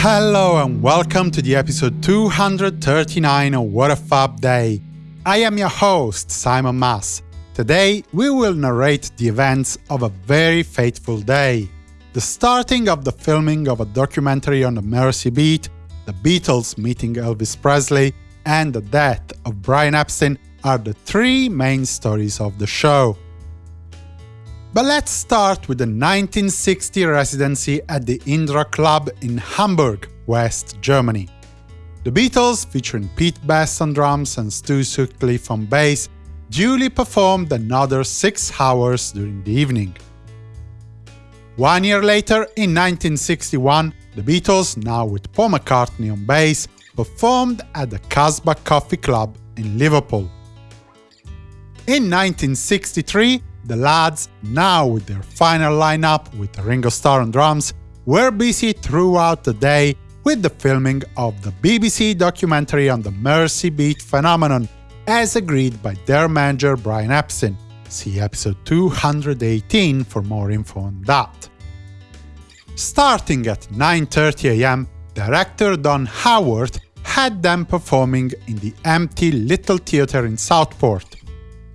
Hello and welcome to the episode 239 of What a Fab Day. I am your host, Simon Mas. Today, we will narrate the events of a very fateful day. The starting of the filming of a documentary on the Mersey Beat, the Beatles meeting Elvis Presley, and the death of Brian Epstein are the three main stories of the show. But let's start with the 1960 residency at the Indra Club in Hamburg, West Germany. The Beatles, featuring Pete Best on drums and Stu Sutcliffe on bass, duly performed another six hours during the evening. One year later, in 1961, the Beatles, now with Paul McCartney on bass, performed at the Casbah Coffee Club in Liverpool. In 1963, the lads, now with their final lineup with Ringo Starr on drums, were busy throughout the day with the filming of the BBC documentary on the Mersey Beat phenomenon, as agreed by their manager Brian Epstein. See episode 218 for more info on that. Starting at 9.30 am, director Don Howard had them performing in the empty Little Theatre in Southport.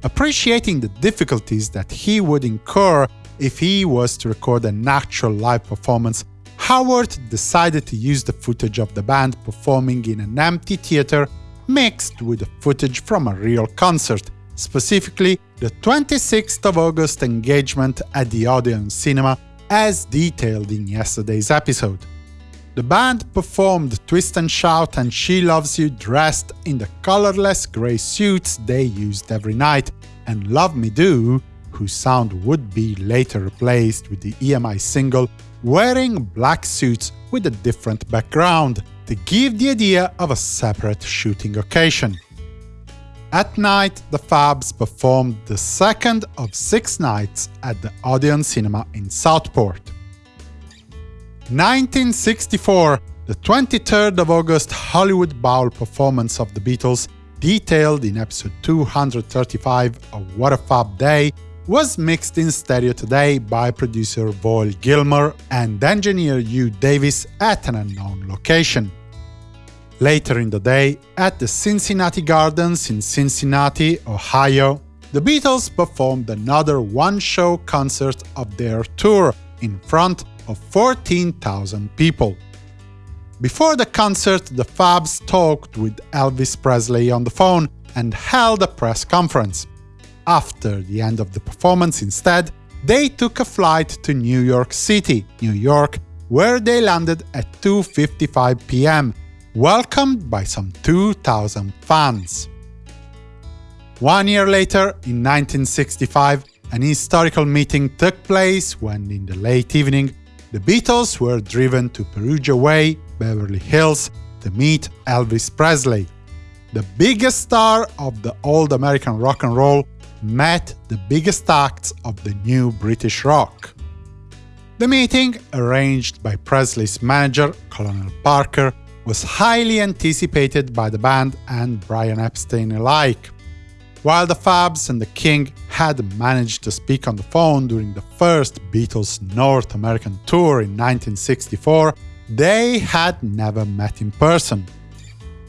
Appreciating the difficulties that he would incur if he was to record an actual live performance, Howard decided to use the footage of the band performing in an empty theatre mixed with the footage from a real concert, specifically the 26th of August engagement at the Odeon Cinema, as detailed in yesterday's episode. The band performed Twist and Shout and She Loves You dressed in the colorless grey suits they used every night, and Love Me Do, whose sound would be later replaced with the EMI single, wearing black suits with a different background to give the idea of a separate shooting occasion. At night, the Fabs performed the second of six nights at the Odeon Cinema in Southport. 1964, the 23rd of August Hollywood Bowl performance of the Beatles, detailed in episode 235 of What a Fab Day, was mixed in stereo today by producer Voyle Gilmore and engineer Hugh Davis at an unknown location. Later in the day, at the Cincinnati Gardens in Cincinnati, Ohio, the Beatles performed another one-show concert of their tour in front of 14,000 people. Before the concert, the Fabs talked with Elvis Presley on the phone and held a press conference. After the end of the performance, instead, they took a flight to New York City, New York, where they landed at 2.55 pm, welcomed by some 2,000 fans. One year later, in 1965, an historical meeting took place when, in the late evening, the Beatles were driven to Perugia Way, Beverly Hills, to meet Elvis Presley. The biggest star of the old American rock and roll met the biggest acts of the new British rock. The meeting, arranged by Presley's manager, Colonel Parker, was highly anticipated by the band and Brian Epstein alike. While the Fabs and the King had managed to speak on the phone during the first Beatles North American tour in 1964, they had never met in person.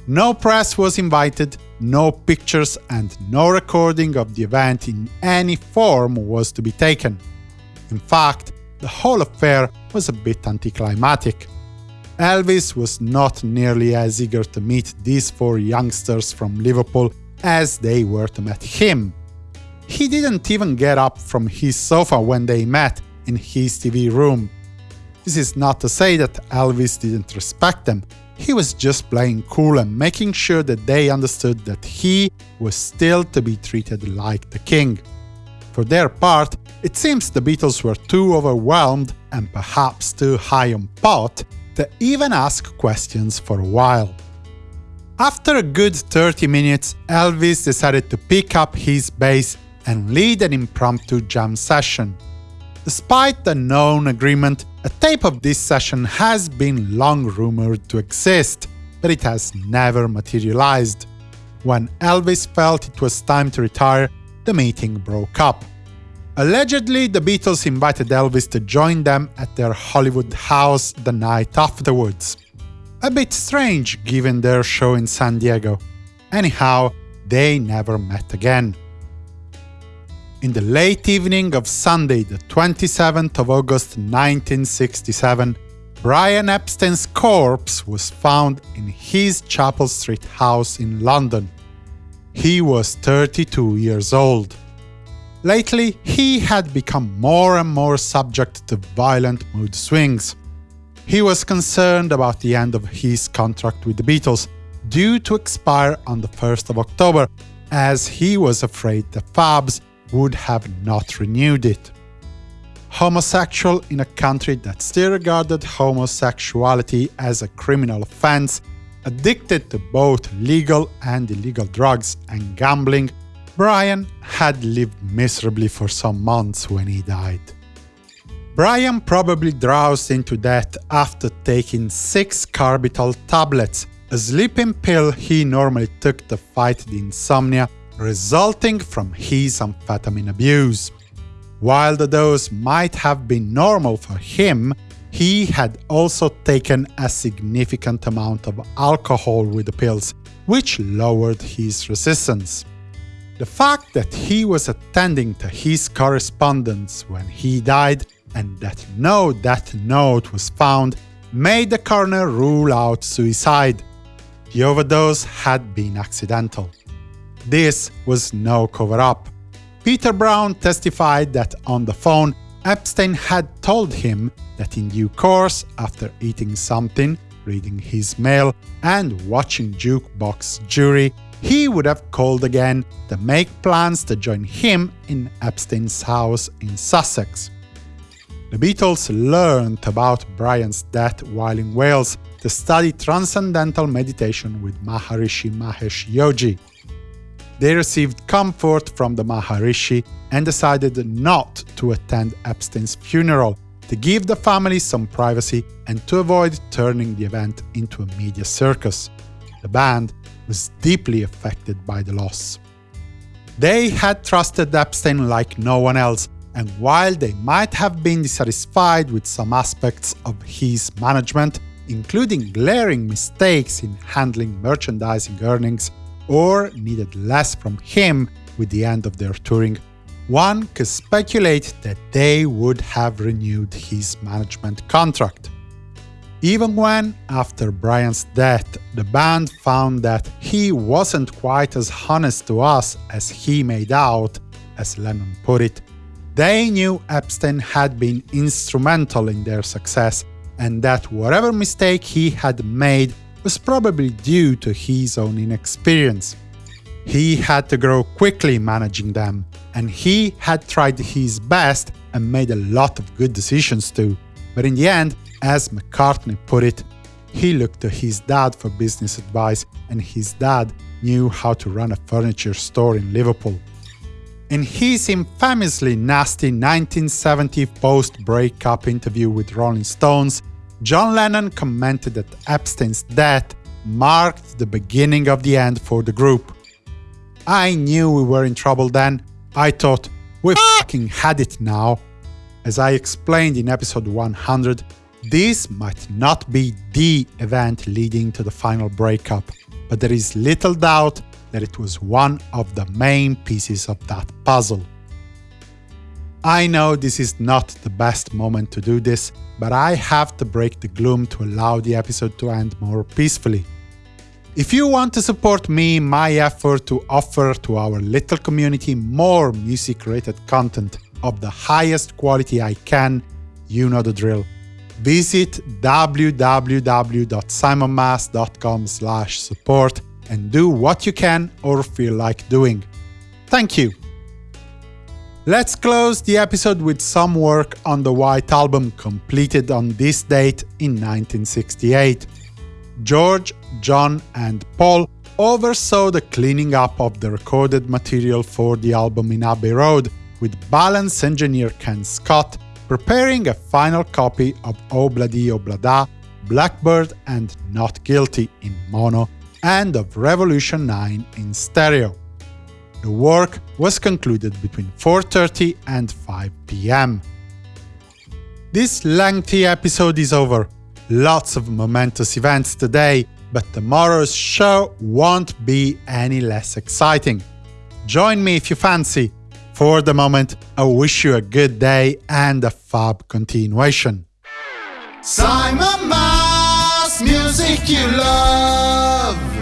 No press was invited, no pictures and no recording of the event in any form was to be taken. In fact, the whole affair was a bit anticlimactic. Elvis was not nearly as eager to meet these four youngsters from Liverpool as they were to meet him. He didn't even get up from his sofa when they met in his TV room. This is not to say that Elvis didn't respect them, he was just playing cool and making sure that they understood that he was still to be treated like the king. For their part, it seems the Beatles were too overwhelmed, and perhaps too high on pot, to even ask questions for a while. After a good 30 minutes, Elvis decided to pick up his bass and lead an impromptu jam session. Despite the known agreement, a tape of this session has been long rumored to exist, but it has never materialized. When Elvis felt it was time to retire, the meeting broke up. Allegedly, the Beatles invited Elvis to join them at their Hollywood house the night afterwards. A bit strange given their show in San Diego. Anyhow, they never met again. In the late evening of Sunday, the 27th of August 1967, Brian Epstein's corpse was found in his Chapel Street house in London. He was 32 years old. Lately, he had become more and more subject to violent mood swings. He was concerned about the end of his contract with the Beatles, due to expire on the 1st of October, as he was afraid the Fabs would have not renewed it homosexual in a country that still regarded homosexuality as a criminal offense, addicted to both legal and illegal drugs and gambling, Brian had lived miserably for some months when he died. Brian probably drowsed into death after taking six Carbrital tablets, a sleeping pill he normally took to fight the insomnia resulting from his amphetamine abuse. While the dose might have been normal for him, he had also taken a significant amount of alcohol with the pills, which lowered his resistance. The fact that he was attending to his correspondence when he died and that no death note was found made the coroner rule out suicide. The overdose had been accidental. This was no cover-up. Peter Brown testified that on the phone, Epstein had told him that in due course, after eating something, reading his mail, and watching Jukebox Jury, he would have called again to make plans to join him in Epstein's house in Sussex. The Beatles learned about Brian's death while in Wales to study Transcendental Meditation with Maharishi Mahesh Yogi. They received comfort from the Maharishi and decided not to attend Epstein's funeral, to give the family some privacy and to avoid turning the event into a media circus. The band was deeply affected by the loss. They had trusted Epstein like no one else, and while they might have been dissatisfied with some aspects of his management, including glaring mistakes in handling merchandising earnings or needed less from him with the end of their touring, one could speculate that they would have renewed his management contract. Even when, after Brian's death, the band found that he wasn't quite as honest to us as he made out, as Lennon put it, they knew Epstein had been instrumental in their success and that whatever mistake he had made was probably due to his own inexperience. He had to grow quickly managing them, and he had tried his best and made a lot of good decisions too. But in the end, as McCartney put it, he looked to his dad for business advice, and his dad knew how to run a furniture store in Liverpool. In his infamously nasty 1970 post-breakup interview with Rolling Stones, John Lennon commented that Epstein's death marked the beginning of the end for the group. I knew we were in trouble then. I thought, we fucking had it now. As I explained in episode 100, this might not be the event leading to the final breakup, but there is little doubt that it was one of the main pieces of that puzzle. I know this is not the best moment to do this, but I have to break the gloom to allow the episode to end more peacefully. If you want to support me my effort to offer to our little community more music-related content of the highest quality I can, you know the drill. Visit www.simonmas.com support and do what you can or feel like doing. Thank you! Let's close the episode with some work on the White Album completed on this date in 1968. George, John and Paul oversaw the cleaning up of the recorded material for the album in Abbey Road, with balance engineer Ken Scott preparing a final copy of oh Obladi Oblada, oh Blackbird and Not Guilty in mono, and of Revolution 9 in stereo. The work was concluded between 4.30 and 5 pm. This lengthy episode is over. lots of momentous events today, but tomorrow's show won't be any less exciting. Join me if you fancy. For the moment, I wish you a good day and a fab continuation. Simon Mas, music you love.